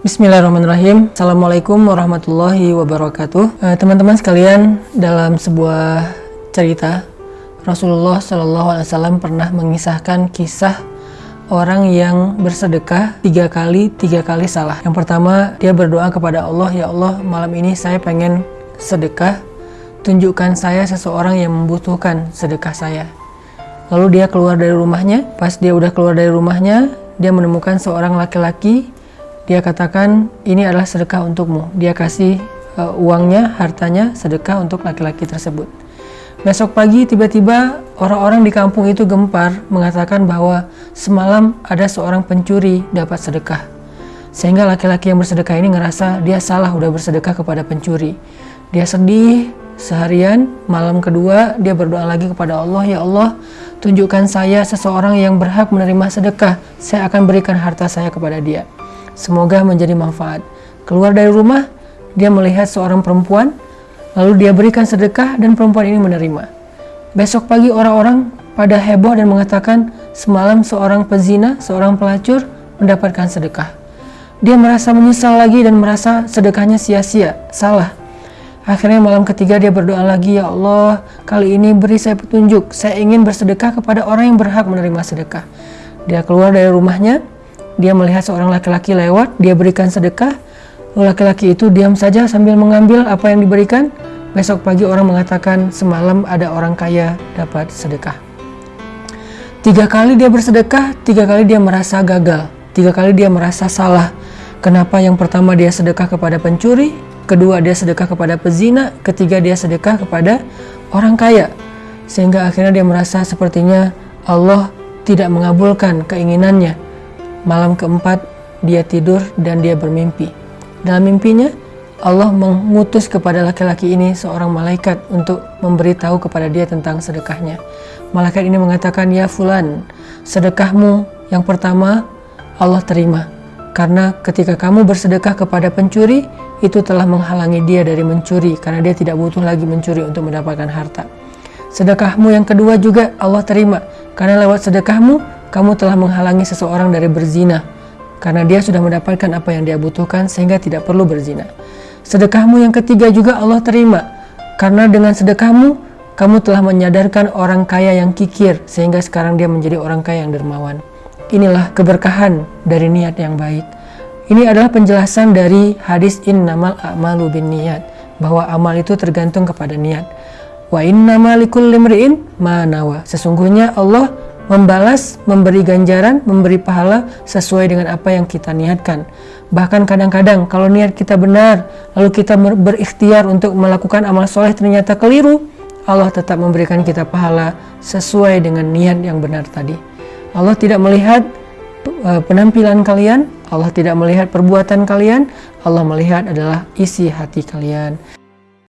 Bismillahirrahmanirrahim. Assalamualaikum warahmatullahi wabarakatuh. Eh, Teman-teman sekalian dalam sebuah cerita Rasulullah SAW pernah mengisahkan kisah orang yang bersedekah tiga kali tiga kali salah. Yang pertama dia berdoa kepada Allah ya Allah malam ini saya pengen sedekah. Tunjukkan saya seseorang yang membutuhkan sedekah saya. Lalu dia keluar dari rumahnya. Pas dia udah keluar dari rumahnya dia menemukan seorang laki-laki dia katakan ini adalah sedekah untukmu. Dia kasih uh, uangnya hartanya sedekah untuk laki-laki tersebut. Besok pagi tiba-tiba orang-orang di kampung itu gempar mengatakan bahwa semalam ada seorang pencuri dapat sedekah. Sehingga laki-laki yang bersedekah ini ngerasa dia salah udah bersedekah kepada pencuri. Dia sedih seharian malam kedua dia berdoa lagi kepada Allah ya Allah tunjukkan saya seseorang yang berhak menerima sedekah. Saya akan berikan harta saya kepada dia Semoga menjadi manfaat. Keluar dari rumah, dia melihat seorang perempuan, lalu dia berikan sedekah dan perempuan ini menerima. Besok pagi orang-orang pada heboh dan mengatakan semalam seorang pezina, seorang pelacur mendapatkan sedekah. Dia merasa menyesal lagi dan merasa sedekahnya sia-sia, salah. Akhirnya malam ketiga dia berdoa lagi, Ya Allah, kali ini beri saya petunjuk. Saya ingin bersedekah kepada orang yang berhak menerima sedekah. Dia keluar dari rumahnya, dia melihat seorang laki-laki lewat, dia berikan sedekah. Laki-laki itu diam saja sambil mengambil apa yang diberikan. Besok pagi orang mengatakan semalam ada orang kaya dapat sedekah. Tiga kali dia bersedekah, tiga kali dia merasa gagal, tiga kali dia merasa salah. Kenapa yang pertama dia sedekah kepada pencuri, kedua dia sedekah kepada pezina, ketiga dia sedekah kepada orang kaya. Sehingga akhirnya dia merasa sepertinya Allah tidak mengabulkan keinginannya Malam keempat, dia tidur dan dia bermimpi. Dalam mimpinya, Allah mengutus kepada laki-laki ini seorang malaikat untuk memberitahu kepada dia tentang sedekahnya. Malaikat ini mengatakan, "Ya fulan, sedekahmu yang pertama Allah terima. Karena ketika kamu bersedekah kepada pencuri, itu telah menghalangi dia dari mencuri karena dia tidak butuh lagi mencuri untuk mendapatkan harta. Sedekahmu yang kedua juga Allah terima karena lewat sedekahmu kamu telah menghalangi seseorang dari berzina karena dia sudah mendapatkan apa yang dia butuhkan sehingga tidak perlu berzina. Sedekahmu yang ketiga juga Allah terima karena dengan sedekahmu kamu telah menyadarkan orang kaya yang kikir sehingga sekarang dia menjadi orang kaya yang dermawan. Inilah keberkahan dari niat yang baik. Ini adalah penjelasan dari hadis innamal a'malu bin niat bahwa amal itu tergantung kepada niat. Wa innamal likulli imri'in manawa. Sesungguhnya Allah membalas, memberi ganjaran, memberi pahala sesuai dengan apa yang kita niatkan. Bahkan kadang-kadang kalau niat kita benar, lalu kita berikhtiar untuk melakukan amal soleh ternyata keliru, Allah tetap memberikan kita pahala sesuai dengan niat yang benar tadi. Allah tidak melihat uh, penampilan kalian, Allah tidak melihat perbuatan kalian, Allah melihat adalah isi hati kalian.